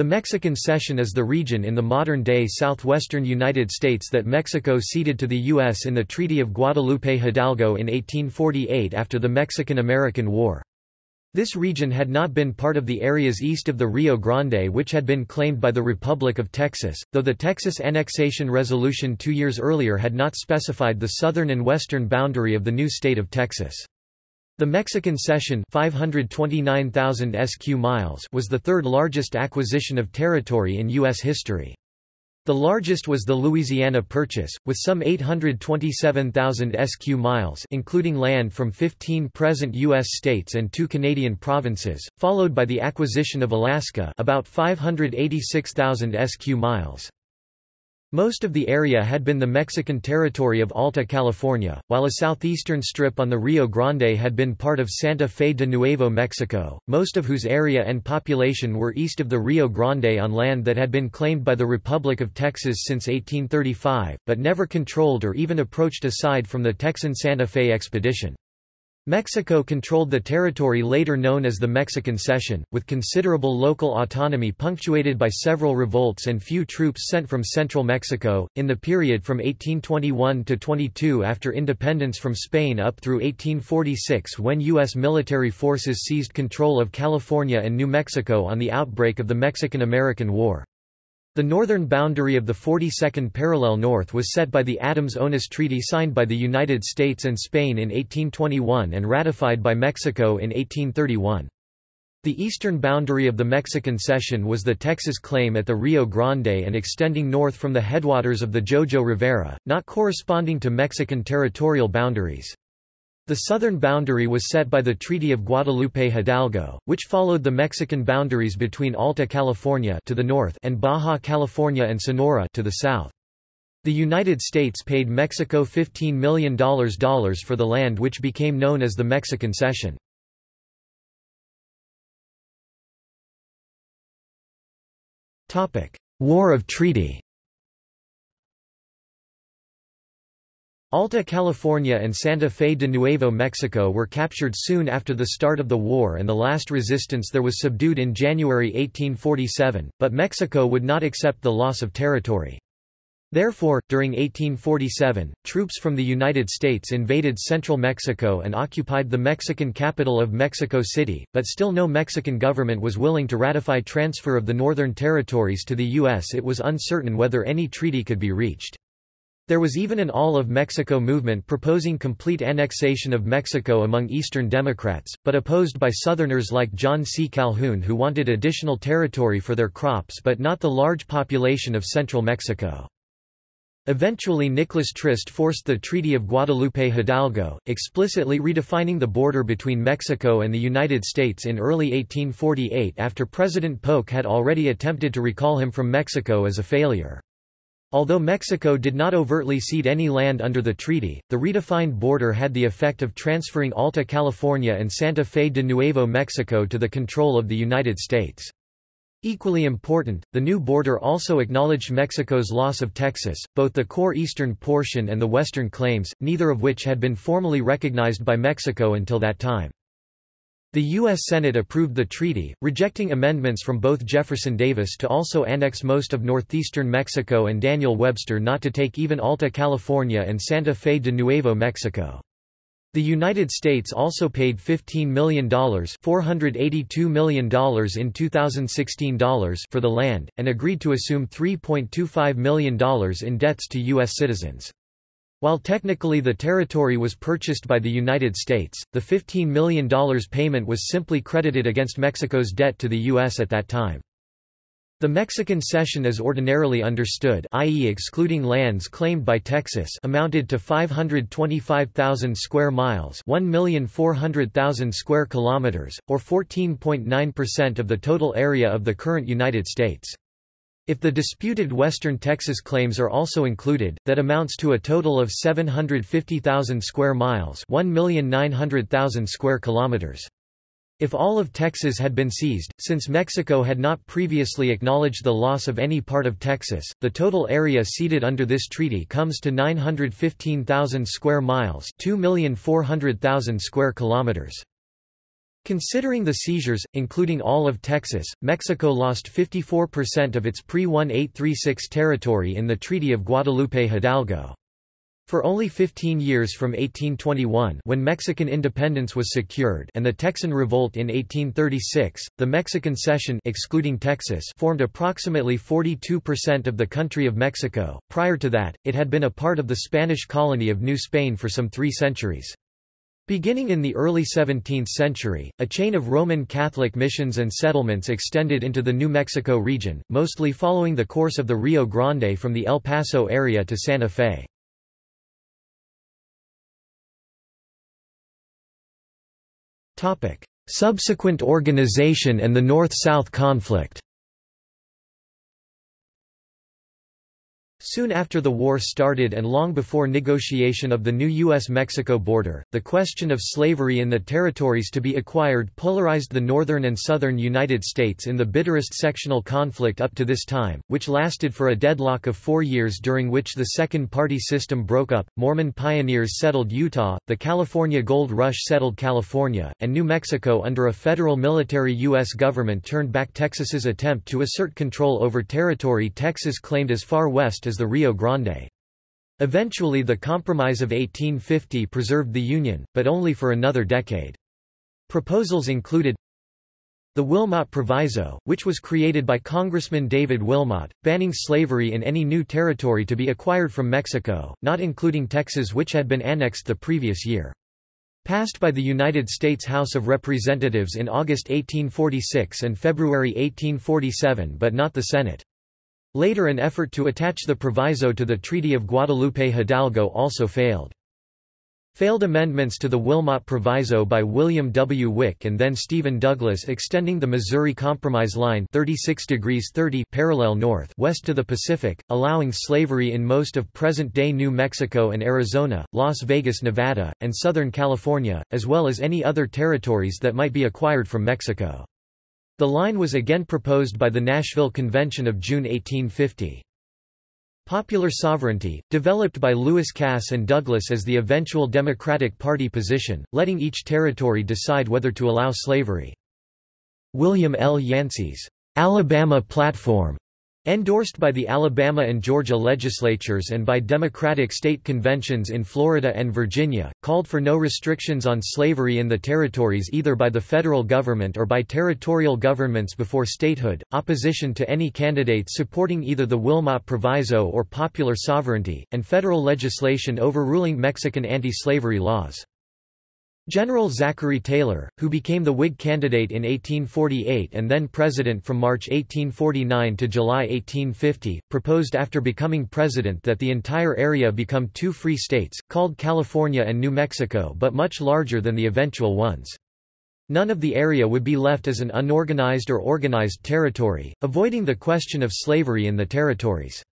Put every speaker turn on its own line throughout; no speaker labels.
The Mexican Cession is the region in the modern-day southwestern United States that Mexico ceded to the U.S. in the Treaty of Guadalupe Hidalgo in 1848 after the Mexican–American War. This region had not been part of the areas east of the Rio Grande which had been claimed by the Republic of Texas, though the Texas Annexation Resolution two years earlier had not specified the southern and western boundary of the new state of Texas. The Mexican Cession 529,000 sq miles was the third largest acquisition of territory in U.S. history. The largest was the Louisiana Purchase, with some 827,000 sq miles including land from 15 present U.S. states and two Canadian provinces, followed by the acquisition of Alaska about 586,000 sq miles. Most of the area had been the Mexican territory of Alta California, while a southeastern strip on the Rio Grande had been part of Santa Fe de Nuevo Mexico, most of whose area and population were east of the Rio Grande on land that had been claimed by the Republic of Texas since 1835, but never controlled or even approached aside from the Texan Santa Fe expedition. Mexico controlled the territory later known as the Mexican Cession, with considerable local autonomy punctuated by several revolts and few troops sent from central Mexico. In the period from 1821 to 22 after independence from Spain up through 1846, when U.S. military forces seized control of California and New Mexico on the outbreak of the Mexican American War. The northern boundary of the 42nd parallel north was set by the Adams-Onis Treaty signed by the United States and Spain in 1821 and ratified by Mexico in 1831. The eastern boundary of the Mexican cession was the Texas claim at the Rio Grande and extending north from the headwaters of the Jojo Rivera, not corresponding to Mexican territorial boundaries. The southern boundary was set by the Treaty of Guadalupe Hidalgo, which followed the Mexican boundaries between Alta California to the north and Baja California and Sonora to the south. The United States paid Mexico $15 million for the land which became known as the Mexican Cession. War of Treaty Alta California and Santa Fe de Nuevo Mexico were captured soon after the start of the war and the last resistance there was subdued in January 1847, but Mexico would not accept the loss of territory. Therefore, during 1847, troops from the United States invaded central Mexico and occupied the Mexican capital of Mexico City, but still no Mexican government was willing to ratify transfer of the northern territories to the U.S. It was uncertain whether any treaty could be reached. There was even an All of Mexico movement proposing complete annexation of Mexico among Eastern Democrats, but opposed by Southerners like John C. Calhoun who wanted additional territory for their crops but not the large population of central Mexico. Eventually Nicholas Trist forced the Treaty of Guadalupe Hidalgo, explicitly redefining the border between Mexico and the United States in early 1848 after President Polk had already attempted to recall him from Mexico as a failure. Although Mexico did not overtly cede any land under the treaty, the redefined border had the effect of transferring Alta California and Santa Fe de Nuevo Mexico to the control of the United States. Equally important, the new border also acknowledged Mexico's loss of Texas, both the core eastern portion and the western claims, neither of which had been formally recognized by Mexico until that time. The U.S. Senate approved the treaty, rejecting amendments from both Jefferson Davis to also annex most of northeastern Mexico and Daniel Webster not to take even Alta California and Santa Fe de Nuevo Mexico. The United States also paid $15 million $482 million in 2016 dollars for the land, and agreed to assume $3.25 million in debts to U.S. citizens. While technically the territory was purchased by the United States, the $15 million payment was simply credited against Mexico's debt to the U.S. at that time. The Mexican cession as ordinarily understood i.e. excluding lands claimed by Texas amounted to 525,000 square miles 1,400,000 square kilometers, or 14.9% of the total area of the current United States. If the disputed Western Texas claims are also included, that amounts to a total of 750,000 square miles 1,900,000 square kilometers. If all of Texas had been seized, since Mexico had not previously acknowledged the loss of any part of Texas, the total area ceded under this treaty comes to 915,000 square miles 2,400,000 square kilometers. Considering the seizures, including all of Texas, Mexico lost 54% of its pre-1836 territory in the Treaty of Guadalupe Hidalgo. For only 15 years from 1821 when Mexican independence was secured and the Texan Revolt in 1836, the Mexican Cession excluding Texas formed approximately 42% of the country of Mexico. Prior to that, it had been a part of the Spanish colony of New Spain for some three centuries. Beginning in the early 17th century, a chain of Roman Catholic missions and settlements extended into the New Mexico region, mostly following the course of the Rio Grande from the El Paso area to Santa Fe. Subsequent organization and the North-South conflict Soon after the war started and long before negotiation of the new U.S.-Mexico border, the question of slavery in the territories to be acquired polarized the northern and southern United States in the bitterest sectional conflict up to this time, which lasted for a deadlock of four years during which the second-party system broke up. Mormon pioneers settled Utah, the California Gold Rush settled California, and New Mexico under a federal military U.S. government turned back Texas's attempt to assert control over territory Texas claimed as far west as the Rio Grande. Eventually the Compromise of 1850 preserved the Union, but only for another decade. Proposals included the Wilmot Proviso, which was created by Congressman David Wilmot, banning slavery in any new territory to be acquired from Mexico, not including Texas which had been annexed the previous year. Passed by the United States House of Representatives in August 1846 and February 1847 but not the Senate. Later an effort to attach the proviso to the Treaty of Guadalupe Hidalgo also failed. Failed amendments to the Wilmot Proviso by William W. Wick and then Stephen Douglas extending the Missouri Compromise Line 36 degrees 30 parallel north west to the Pacific, allowing slavery in most of present-day New Mexico and Arizona, Las Vegas, Nevada, and Southern California, as well as any other territories that might be acquired from Mexico. The line was again proposed by the Nashville Convention of June 1850. Popular sovereignty, developed by Lewis Cass and Douglas as the eventual Democratic Party position, letting each territory decide whether to allow slavery. William L. Yancey's Alabama Platform Endorsed by the Alabama and Georgia legislatures and by Democratic state conventions in Florida and Virginia, called for no restrictions on slavery in the territories either by the federal government or by territorial governments before statehood, opposition to any candidates supporting either the Wilmot Proviso or popular sovereignty, and federal legislation overruling Mexican anti-slavery laws. General Zachary Taylor, who became the Whig candidate in 1848 and then president from March 1849 to July 1850, proposed after becoming president that the entire area become two free states, called California and New Mexico but much larger than the eventual ones. None of the area would be left as an unorganized or organized territory, avoiding the question of slavery in the territories.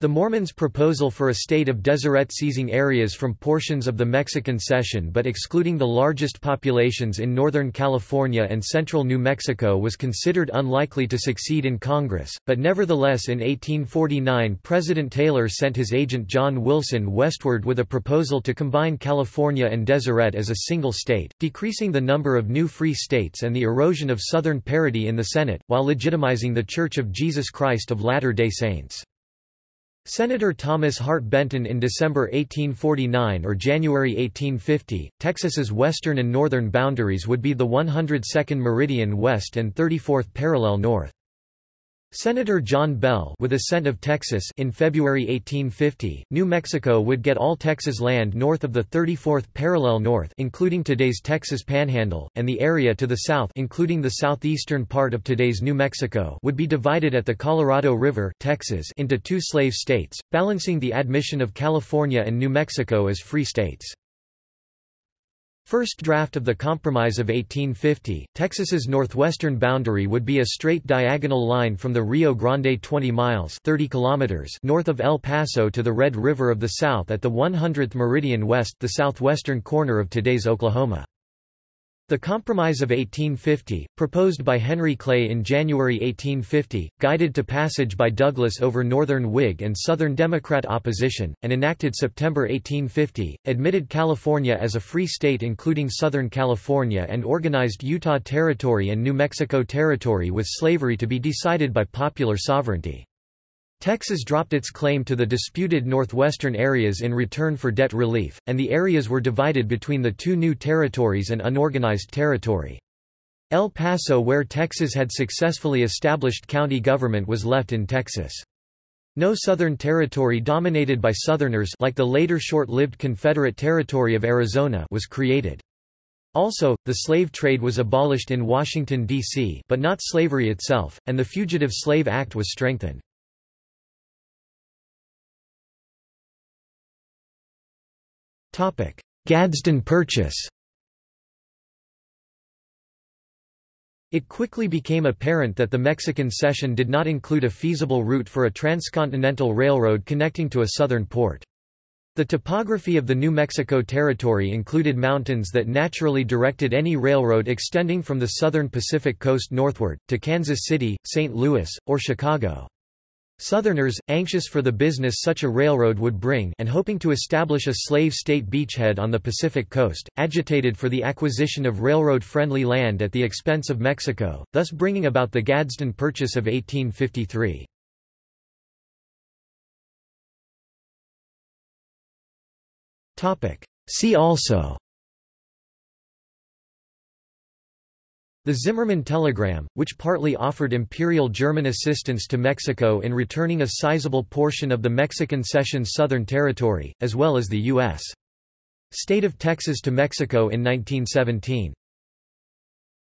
The Mormons' proposal for a state of Deseret seizing areas from portions of the Mexican cession but excluding the largest populations in Northern California and central New Mexico was considered unlikely to succeed in Congress, but nevertheless in 1849 President Taylor sent his agent John Wilson westward with a proposal to combine California and Deseret as a single state, decreasing the number of new free states and the erosion of Southern parity in the Senate, while legitimizing the Church of Jesus Christ of Latter-day Saints. Senator Thomas Hart Benton in December 1849 or January 1850, Texas's western and northern boundaries would be the 102nd meridian west and 34th parallel north. Senator John Bell with assent of Texas in February 1850, New Mexico would get all Texas land north of the 34th parallel north including today's Texas Panhandle, and the area to the south including the southeastern part of today's New Mexico would be divided at the Colorado River Texas into two slave states, balancing the admission of California and New Mexico as free states. First draft of the Compromise of 1850, Texas's northwestern boundary would be a straight diagonal line from the Rio Grande 20 miles 30 kilometers north of El Paso to the Red River of the South at the 100th meridian west the southwestern corner of today's Oklahoma. The Compromise of 1850, proposed by Henry Clay in January 1850, guided to passage by Douglas over Northern Whig and Southern Democrat opposition, and enacted September 1850, admitted California as a free state including Southern California and organized Utah Territory and New Mexico Territory with slavery to be decided by popular sovereignty. Texas dropped its claim to the disputed northwestern areas in return for debt relief, and the areas were divided between the two new territories and unorganized territory. El Paso where Texas had successfully established county government was left in Texas. No Southern territory dominated by Southerners like the later short-lived Confederate Territory of Arizona was created. Also, the slave trade was abolished in Washington, D.C. but not slavery itself, and the Fugitive Slave Act was strengthened. Gadsden Purchase It quickly became apparent that the Mexican cession did not include a feasible route for a transcontinental railroad connecting to a southern port. The topography of the New Mexico Territory included mountains that naturally directed any railroad extending from the southern Pacific coast northward, to Kansas City, St. Louis, or Chicago. Southerners, anxious for the business such a railroad would bring and hoping to establish a slave state beachhead on the Pacific coast, agitated for the acquisition of railroad-friendly land at the expense of Mexico, thus bringing about the Gadsden Purchase of 1853. See also The Zimmermann telegram, which partly offered Imperial German assistance to Mexico in returning a sizable portion of the Mexican cession's southern territory, as well as the U.S. state of Texas to Mexico in 1917.